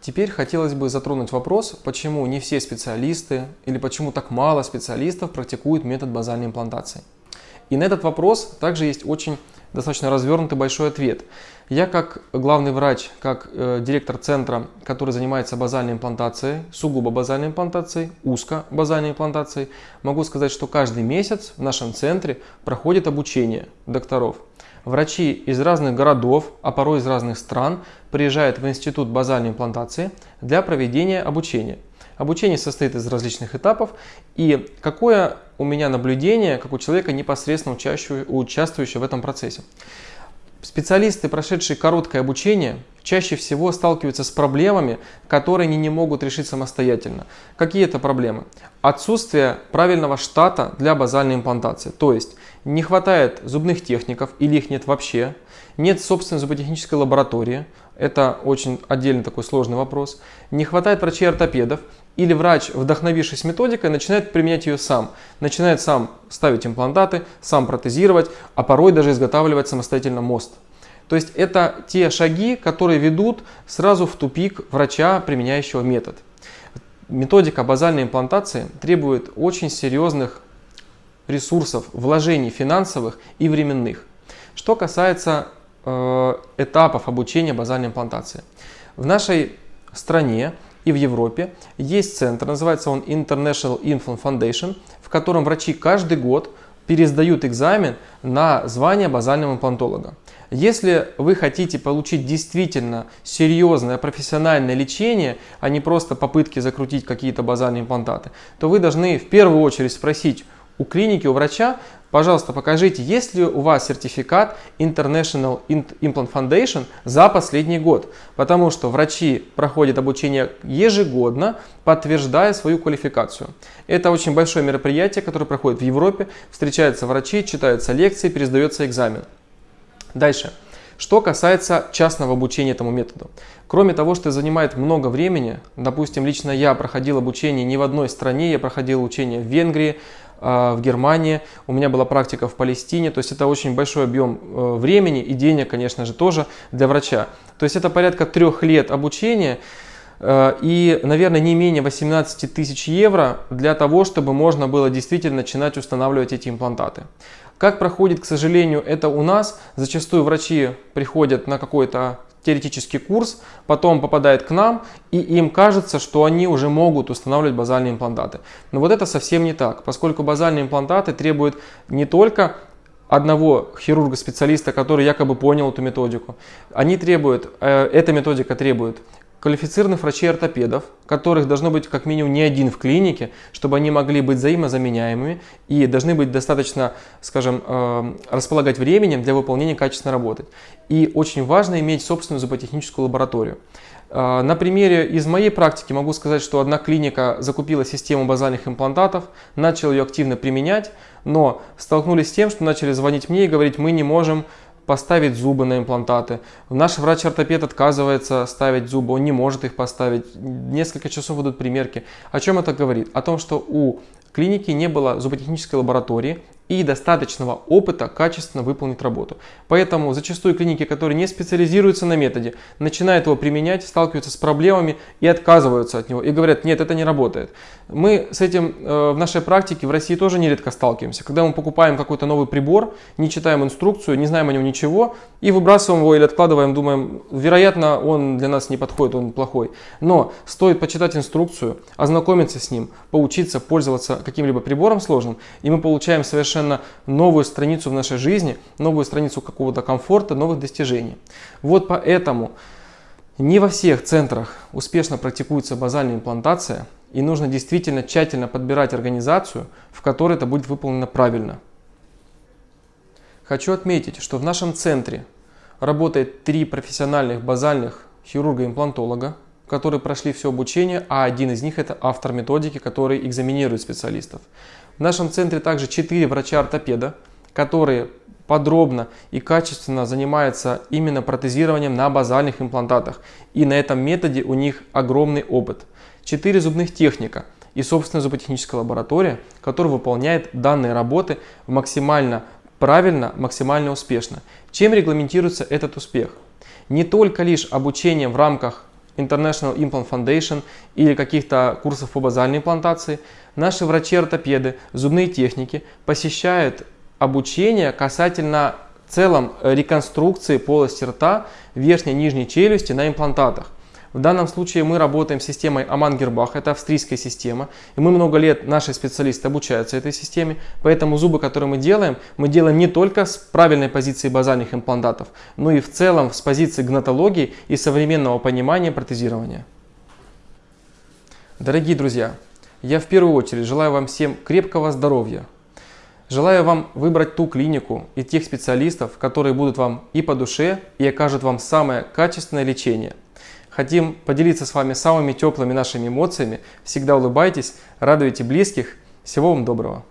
Теперь хотелось бы затронуть вопрос, почему не все специалисты или почему так мало специалистов практикуют метод базальной имплантации. И на этот вопрос также есть очень достаточно развернутый большой ответ. Я как главный врач, как э, директор центра, который занимается базальной имплантацией, сугубо базальной имплантацией, узко базальной имплантацией, могу сказать, что каждый месяц в нашем центре проходит обучение докторов. Врачи из разных городов, а порой из разных стран приезжают в Институт базальной имплантации для проведения обучения. Обучение состоит из различных этапов. И какое у меня наблюдение, как у человека, непосредственно участвующего в этом процессе? Специалисты, прошедшие короткое обучение, чаще всего сталкиваются с проблемами, которые они не могут решить самостоятельно. Какие это проблемы? Отсутствие правильного штата для базальной имплантации. То есть не хватает зубных техников или их нет вообще, нет собственной зуботехнической лаборатории, это очень отдельный такой сложный вопрос, не хватает врачей-ортопедов, или врач, вдохновившись методикой, начинает применять ее сам. Начинает сам ставить имплантаты, сам протезировать, а порой даже изготавливать самостоятельно мост. То есть это те шаги, которые ведут сразу в тупик врача, применяющего метод. Методика базальной имплантации требует очень серьезных ресурсов, вложений финансовых и временных. Что касается э, этапов обучения базальной имплантации. В нашей стране и в Европе есть центр, называется он International Implant Foundation, в котором врачи каждый год пересдают экзамен на звание базального имплантолога. Если вы хотите получить действительно серьезное профессиональное лечение, а не просто попытки закрутить какие-то базальные имплантаты, то вы должны в первую очередь спросить у клиники, у врача, пожалуйста, покажите, есть ли у вас сертификат International Implant Foundation за последний год. Потому что врачи проходят обучение ежегодно, подтверждая свою квалификацию. Это очень большое мероприятие, которое проходит в Европе. Встречаются врачи, читаются лекции, пересдается экзамен. Дальше. Что касается частного обучения этому методу. Кроме того, что занимает много времени, допустим, лично я проходил обучение не в одной стране, я проходил обучение в Венгрии, в Германии, у меня была практика в Палестине, то есть это очень большой объем э, времени и денег, конечно же, тоже для врача. То есть это порядка трех лет обучения э, и, наверное, не менее 18 тысяч евро для того, чтобы можно было действительно начинать устанавливать эти имплантаты. Как проходит, к сожалению, это у нас, зачастую врачи приходят на какой-то теоретический курс, потом попадает к нам, и им кажется, что они уже могут устанавливать базальные имплантаты. Но вот это совсем не так, поскольку базальные имплантаты требуют не только одного хирурга-специалиста, который якобы понял эту методику. Они требуют, э, эта методика требует квалифицированных врачей-ортопедов, которых должно быть как минимум не один в клинике, чтобы они могли быть взаимозаменяемыми и должны быть достаточно, скажем, э, располагать временем для выполнения качественной работы. И очень важно иметь собственную зуботехническую лабораторию. Э, на примере из моей практики могу сказать, что одна клиника закупила систему базальных имплантатов, начала ее активно применять, но столкнулись с тем, что начали звонить мне и говорить, мы не можем поставить зубы на имплантаты. Наш врач-ортопед отказывается ставить зубы, он не может их поставить. Несколько часов идут примерки. О чем это говорит? О том, что у клиники не было зуботехнической лаборатории, и достаточного опыта качественно выполнить работу. Поэтому зачастую клиники, которые не специализируются на методе, начинают его применять, сталкиваются с проблемами и отказываются от него. И говорят, нет, это не работает. Мы с этим э, в нашей практике в России тоже нередко сталкиваемся. Когда мы покупаем какой-то новый прибор, не читаем инструкцию, не знаем о нем ничего, и выбрасываем его или откладываем, думаем, вероятно, он для нас не подходит, он плохой. Но стоит почитать инструкцию, ознакомиться с ним, поучиться пользоваться каким-либо прибором сложным, и мы получаем совершенно совершенно новую страницу в нашей жизни, новую страницу какого-то комфорта, новых достижений. Вот поэтому не во всех центрах успешно практикуется базальная имплантация, и нужно действительно тщательно подбирать организацию, в которой это будет выполнено правильно. Хочу отметить, что в нашем центре работает три профессиональных базальных хирурга-имплантолога, которые прошли все обучение, а один из них это автор методики, который экзаменирует специалистов. В нашем центре также 4 врача-ортопеда, которые подробно и качественно занимаются именно протезированием на базальных имплантатах. И на этом методе у них огромный опыт. 4 зубных техника и собственная зуботехническая лаборатория, которая выполняет данные работы максимально правильно, максимально успешно. Чем регламентируется этот успех? Не только лишь обучение в рамках International Implant Foundation или каких-то курсов по базальной имплантации, наши врачи-ортопеды, зубные техники посещают обучение касательно целом реконструкции полости рта, верхней и нижней челюсти на имплантатах. В данном случае мы работаем с системой Аман-Гербах, это австрийская система. И мы много лет, наши специалисты обучаются этой системе. Поэтому зубы, которые мы делаем, мы делаем не только с правильной позиции базальных имплантатов, но и в целом с позиции гнатологии и современного понимания протезирования. Дорогие друзья, я в первую очередь желаю вам всем крепкого здоровья. Желаю вам выбрать ту клинику и тех специалистов, которые будут вам и по душе, и окажут вам самое качественное лечение – Хотим поделиться с вами самыми теплыми нашими эмоциями. Всегда улыбайтесь, радуйте близких. Всего вам доброго.